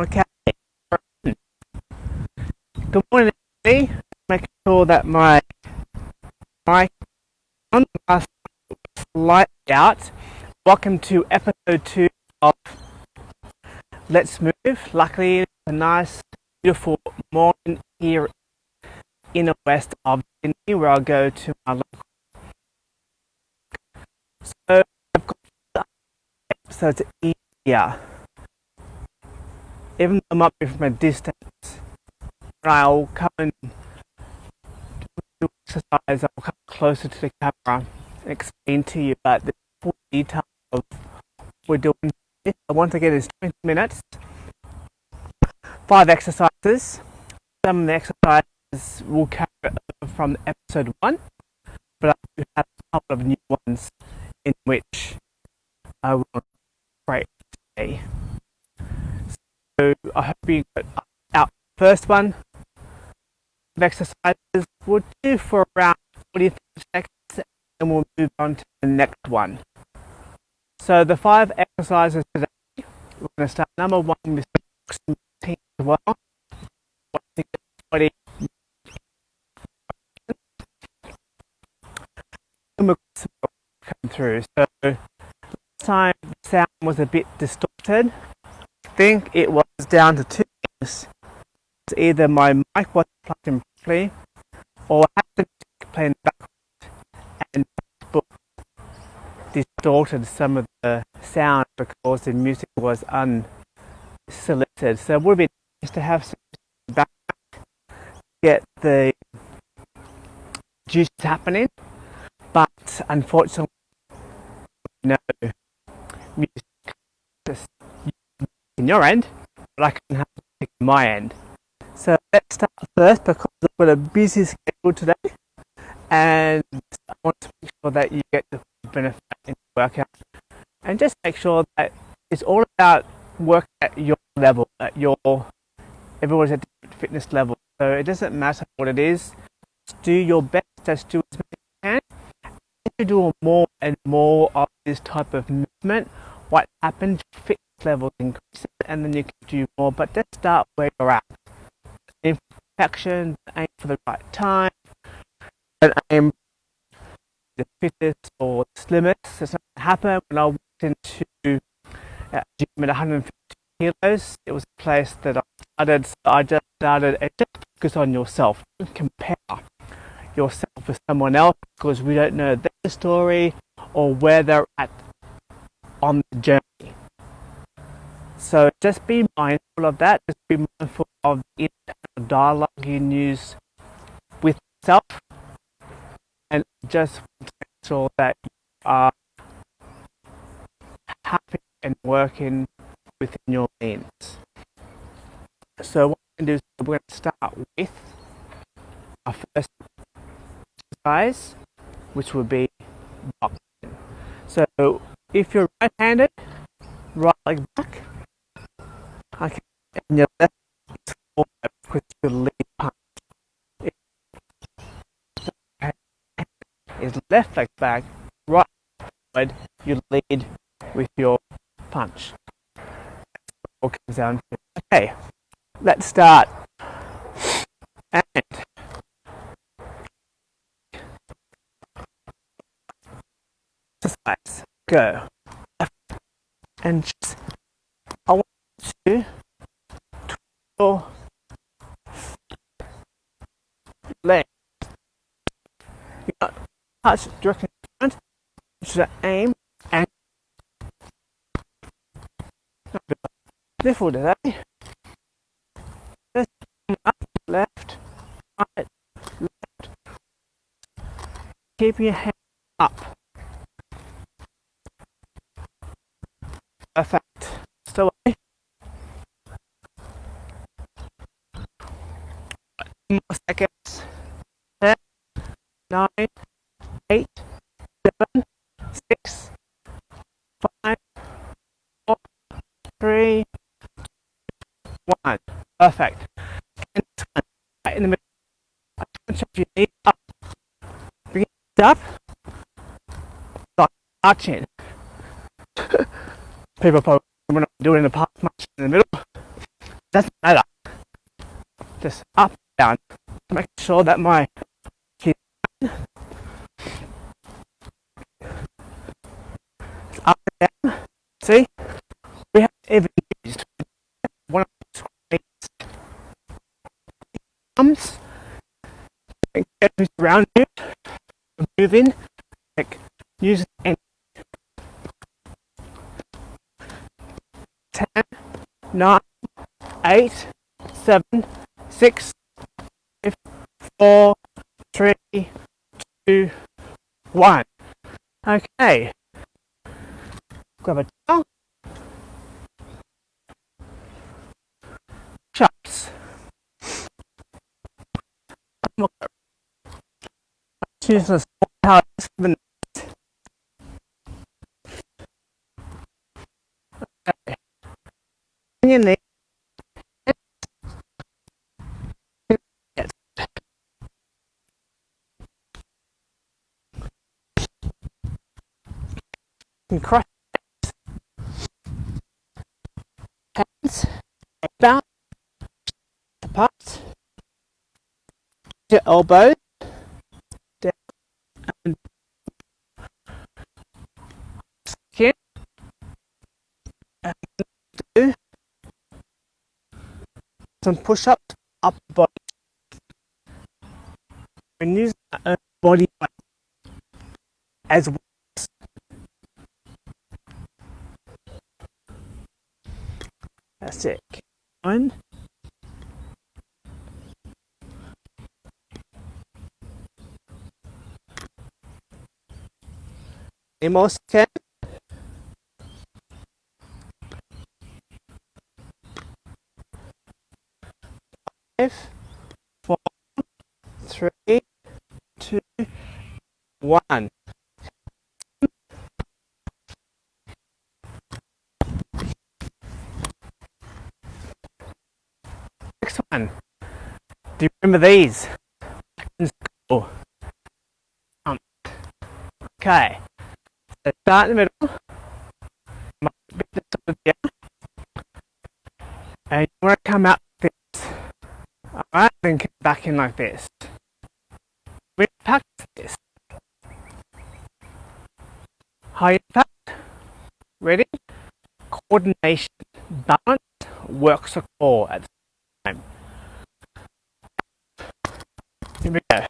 Okay. Good morning, everybody. Make sure that my mic on last light out. Welcome to episode two of Let's Move. Luckily, it's a nice, beautiful morning here in the west of Sydney, where I'll go to my local. So I've got easier even though I might be from a distance, I'll come and do exercise, I'll come closer to the camera and explain to you about the full detail of what we're doing. I Once again, it's 20 minutes, five exercises. Some of the exercises will carry from episode one, but I do have a couple of new ones in which I will break today. So I hope you got our first one of exercises. We'll do for around 45 seconds and we'll move on to the next one. So the five exercises today, we're going to start number one with as well. Come through. So last time the sound was a bit distorted I think it was down to two either my mic wasn't plugged in properly or I had the playing backwards and Facebook distorted some of the sound because the music was unselected. So it would be nice to have some background, get the juice happening, but unfortunately no music in your end, but I can have my end. Let's start first because I've got a busy schedule today and I want to make sure that you get the benefit in the workout and just make sure that it's all about work at your level, at your everyone's at different fitness level. So it doesn't matter what it is, just do your best, just do as much as you can. If you do more and more of this type of movement, what happens, fitness levels increase and then you can do more, but just start where you're at. Perfection, aim for the right time, and aim the fittest or the slimmest. That's not happen when I walked into a gym at 150 kilos. It was a place that I started, so I just started just focus on yourself. Don't compare yourself with someone else because we don't know their story or where they're at on the journey. So just be mindful of that. Just be mindful of the dialogue you use with yourself, and just make sure that you are happy and working within your means. So what we're going to do is we're going to start with our first exercise, which would be boxing. So if you're right-handed, right leg back, okay, and your left forward with your lead punch. Is left leg back, right forward, you lead with your punch. All comes down. Okay, let's start. And exercise go. And just, I want to twirl leg. You got touch directly in front, should aim and lift all day. Just up, left, right, left. Keep your head up. Perfect. Still away. More seconds. Ten, nine, eight, seven, six, five, four, three, one. Perfect. And right in the middle. Punch your knee up. Bring it up. Arching. People probably we're not doing the park much in the middle. doesn't matter. Just up down. Make sure that my up and down. See? We have even used one of those arms and get around you, move in, like use any 10, 9, 8, 7, 6, 5, 4, 3, 2, 1. Okay. Grab a towel. Chops. Choose small Okay the and cross hands about apart your elbows down and skin and do some push-ups up body. And use body weight as well That's it. One. More? Five, four, three, two, one. Next one. Do you remember these? In school. Um, okay. So start in the middle. The top of the And you want to come out like this. Alright, then come back in like this. We practice this. High impact. Ready? Coordination. Balance works a core at the time. Here we go.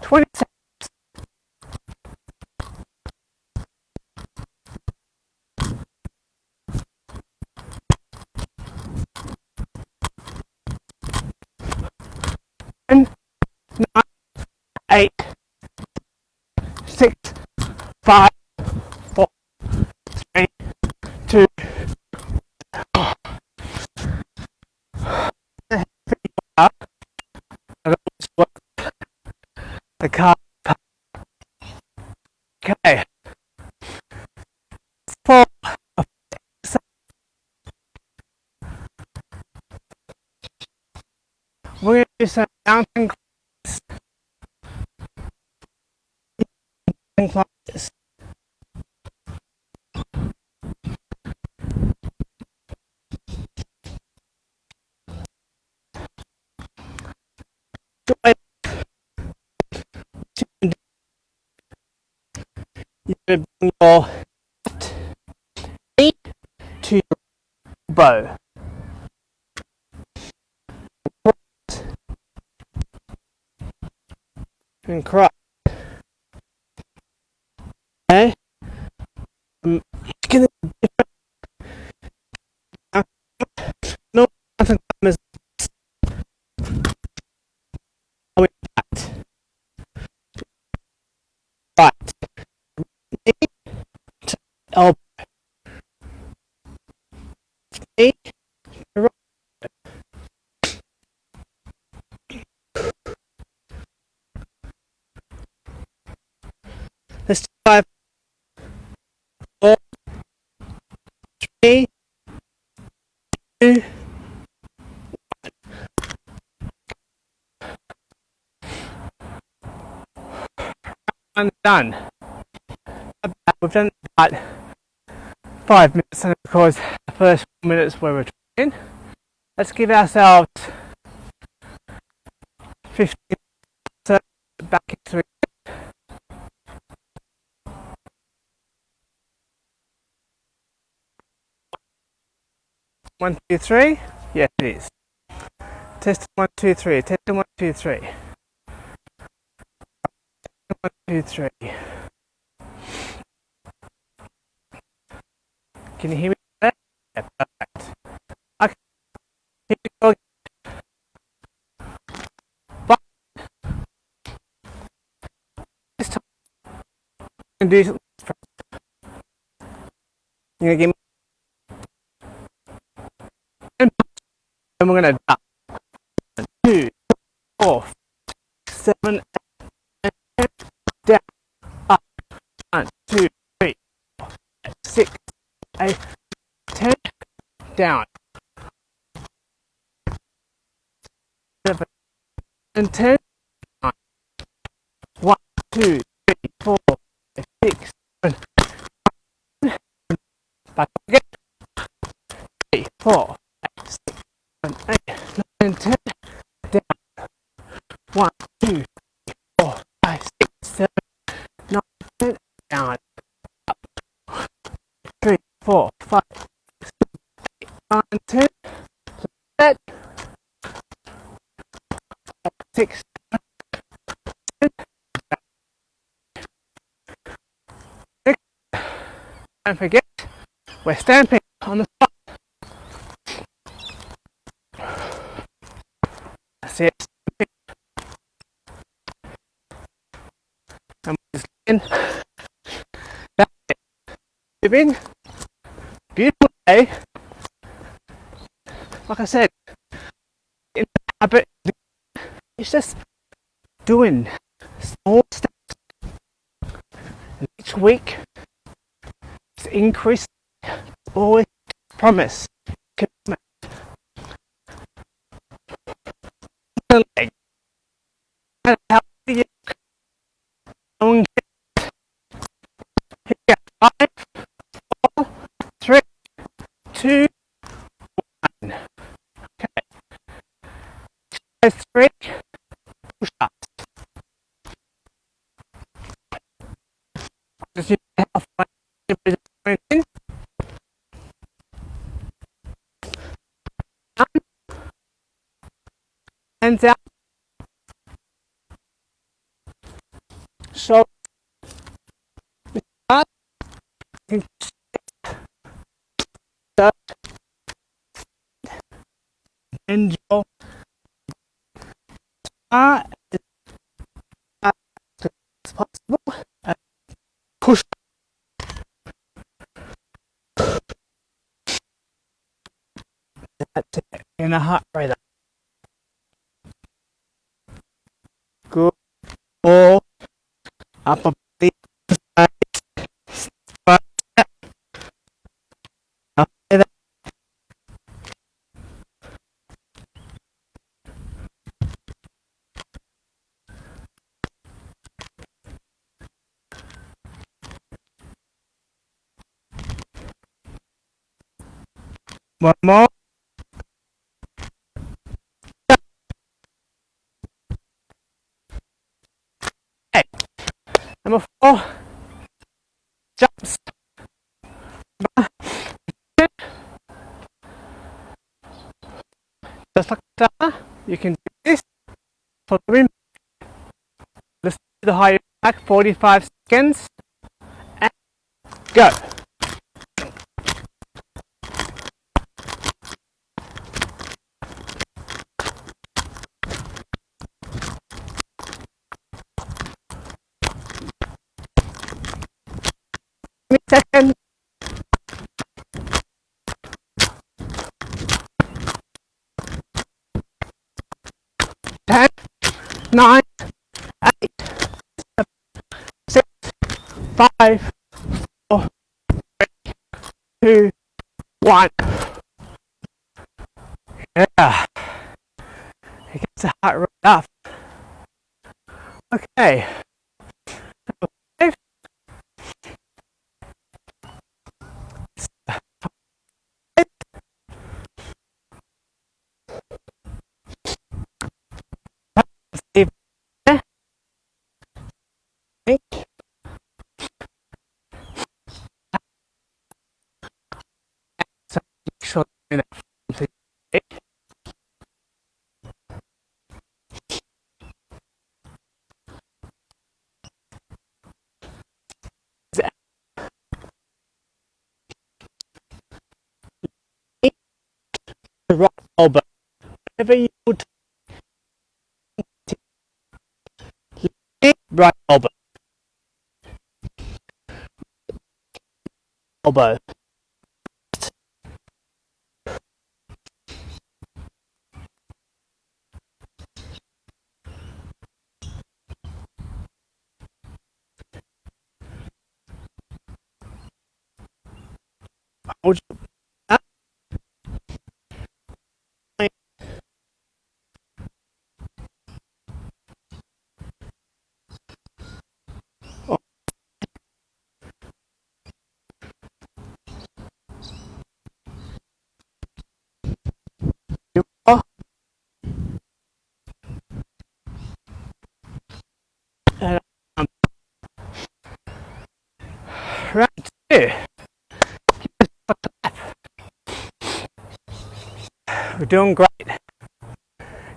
Twenty seconds. Ten, nine, eight, six, five, bow. And cross. Okay. Um, you can no mountain climbers going back. Right. Knee to elbow. Knee to right. Let's do five, four, three, two, one. Done. We've done about five minutes and of course the first minutes were returning. Let's give ourselves 15 minutes back into it. One, two, three. Yes, it is. Test one, two, three. Test one, two, three. One, two, three. Can you hear me? Yeah, perfect. Okay. Go. But this time, I'm going to do. You're going to give me and we're going to One, two, four, seven, eight, ten, down, seven, and ten, one, two, stamping on the spot. That's it. We're just in. That's it. Moving. Beautiful day. Like I said, in habit, it's just doing small steps. And each week, it's increasing. Always promise. Hands out. So. And possible. And push. That's it. In a heart One more. Okay. Number four. Jumps. Just like that, you can do this. For the. Let's do the higher back, 45 seconds. And go. second. Ten, nine, eight, seven, six, five, four, three, two, one. Yeah. It gets the heart rate up. Okay. Right elbow. Elbow. Doing great.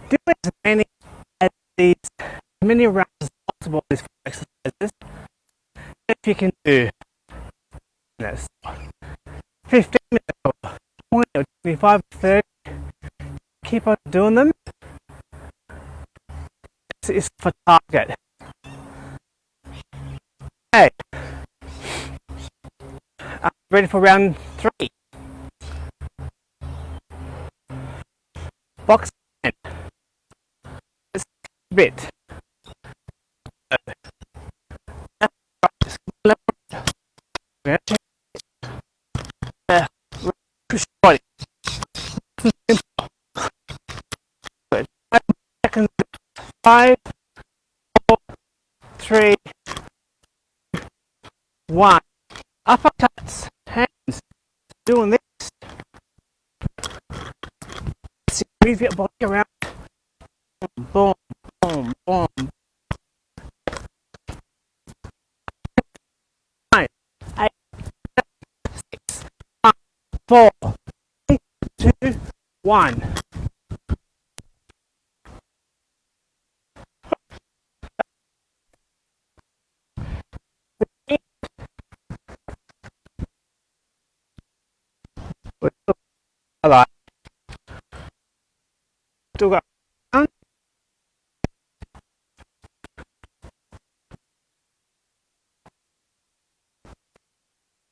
Do as many as these many rounds as possible these exercises. If you can do this 15 minutes or 20 or 25 or 30, keep on doing them. This is for target. Okay. You ready for round Move your body around. Boom, boom, boom. Nine, eight, six, five, four, three, two, one.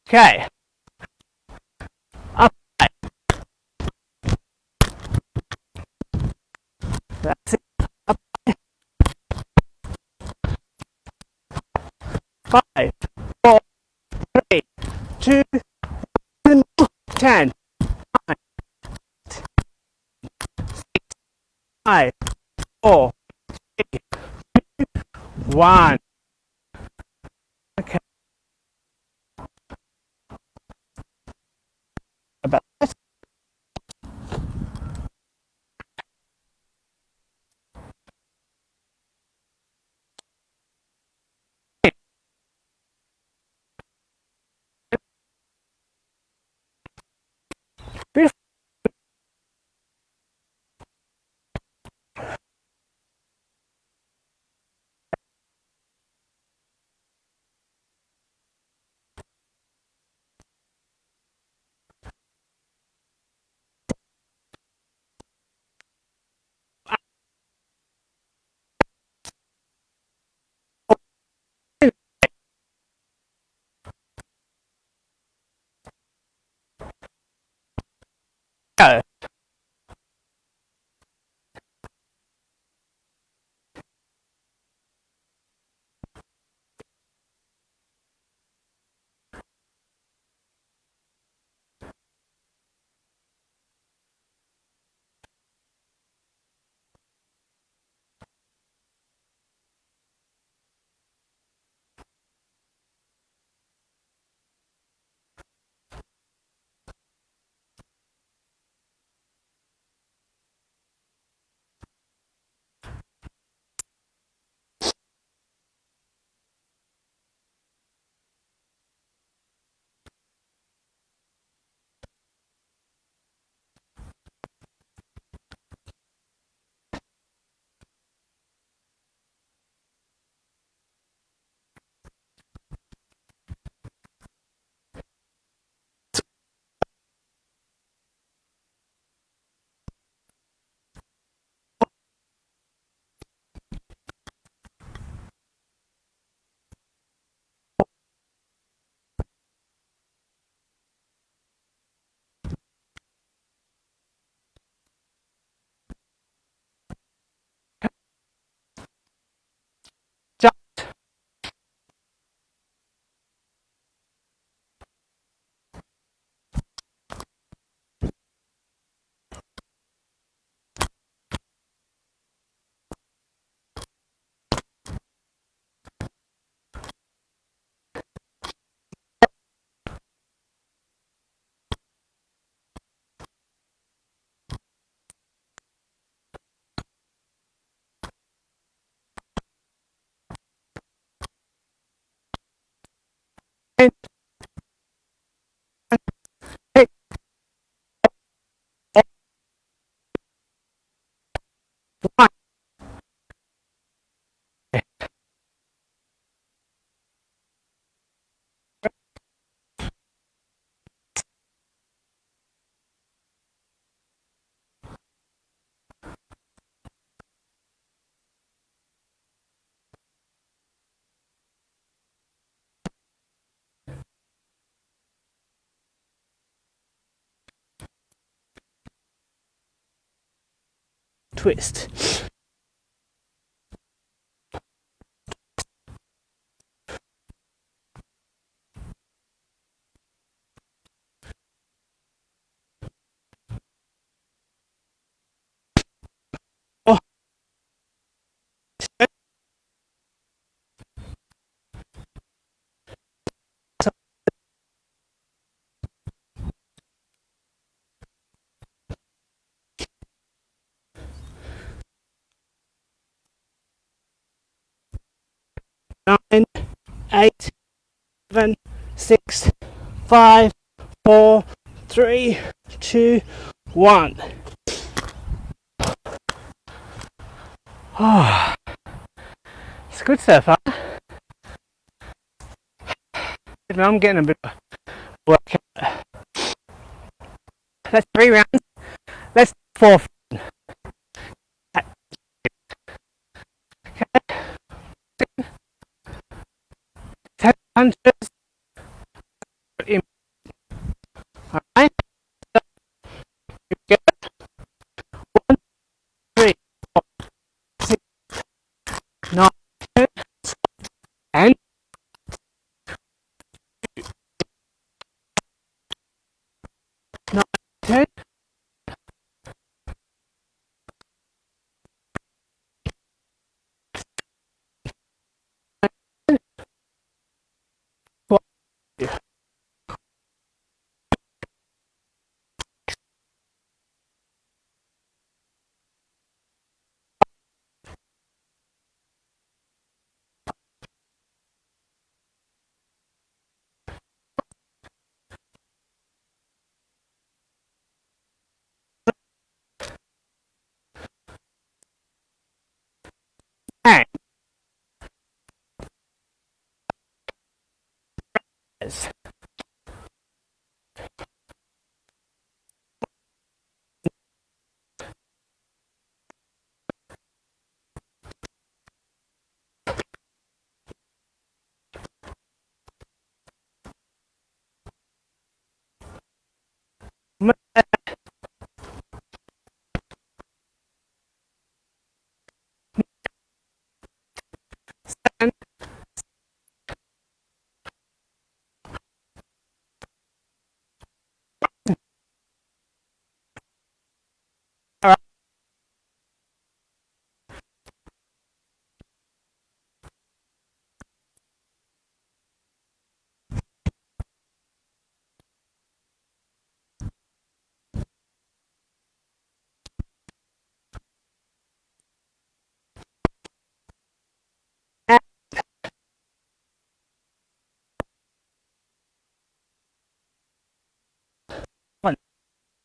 Okay. Up. That's it. Up. Five, four, three, two, one, ten. Nine, six, five, four, three, two, one. Twist. nine, eight, seven, six, five, four, three, two, one. Oh, it's good so far. I'm getting a bit of workout. That's three rounds. Let's four. punches in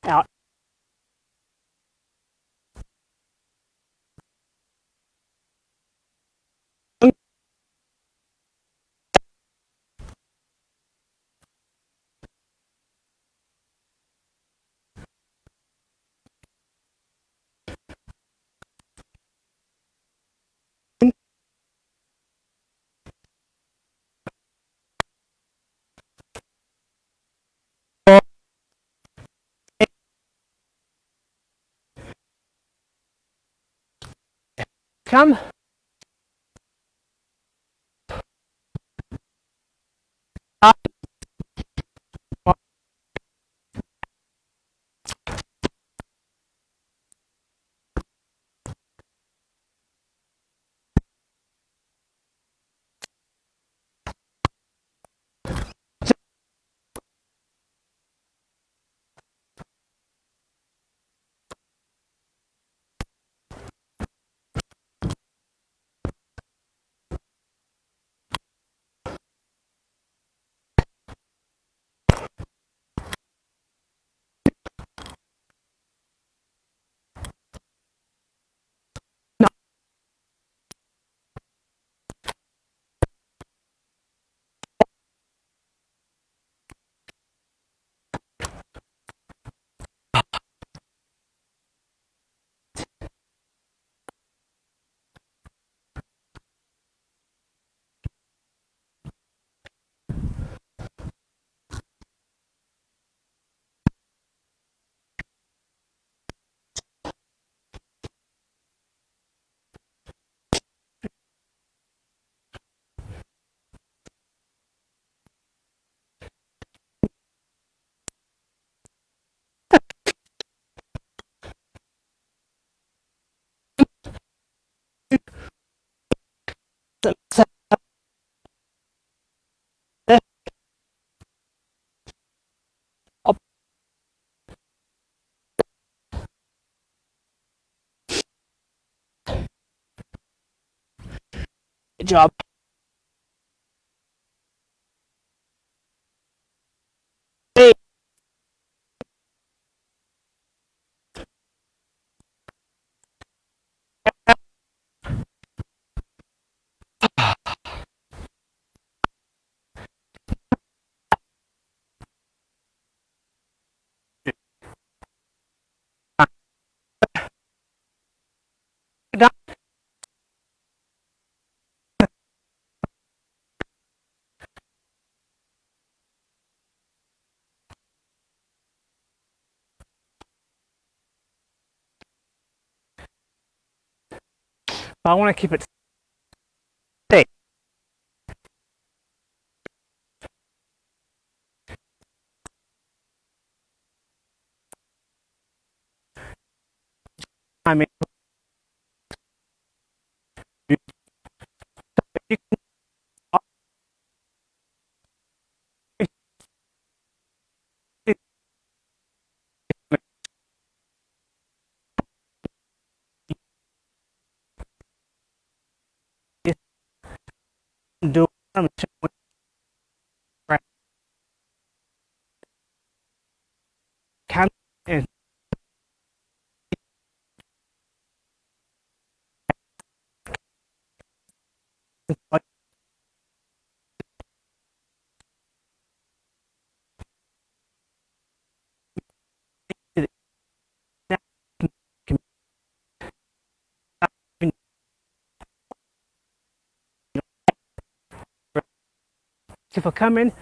out come But I want to keep it do can and for coming